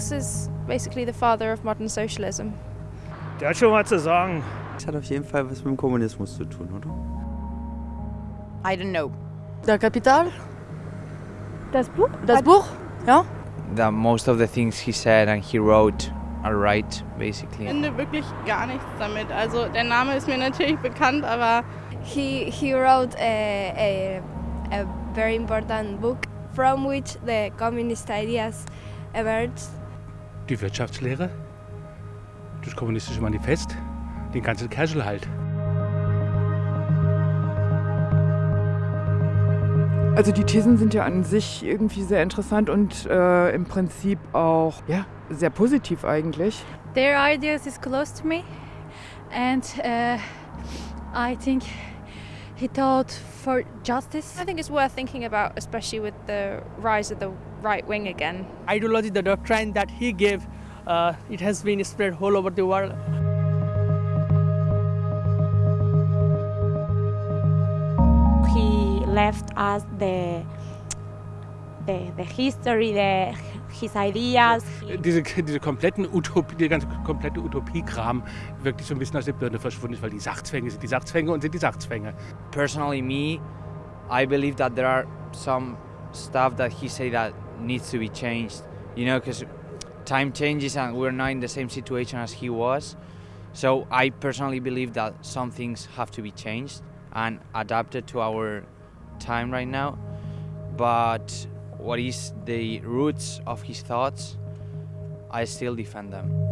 Marx is basically the father of modern socialism. Der hat schon was zu sagen. Das hat auf jeden Fall was mit dem Kommunismus zu tun, oder? I don't know. Der Kapital? Das Buch? Das Buch? Ja. That most of the things he said and he wrote are right, basically. Ich finde wirklich gar nichts damit. Also der Name ist mir natürlich bekannt, aber he he wrote a, a, a very important book from which the communist ideas emerged. Die Wirtschaftslehre, das kommunistische Manifest, den ganzen Kerschel halt. Also die Thesen sind ja an sich irgendwie sehr interessant und äh, im Prinzip auch ja, sehr positiv eigentlich. Their ideas is close to me and uh, I think he taught for justice. I think it's worth thinking about, especially with the rise of the right wing again. Ideology, the doctrine that he gave, uh, it has been spread all over the world. He left us the the, the history, the, his ideas. Diese, diese kompletten Utopie, der ganze komplette Utopiekram wirklich so ein bisschen aus der Birne verschwunden ist, weil die Sachzwänge sind die Sachzwänge und sind die Sachzwänge. Personally, me, I believe that there are some stuff that he said that needs to be changed. You know, because time changes and we're not in the same situation as he was. So I personally believe that some things have to be changed and adapted to our time right now. But what is the roots of his thoughts, I still defend them.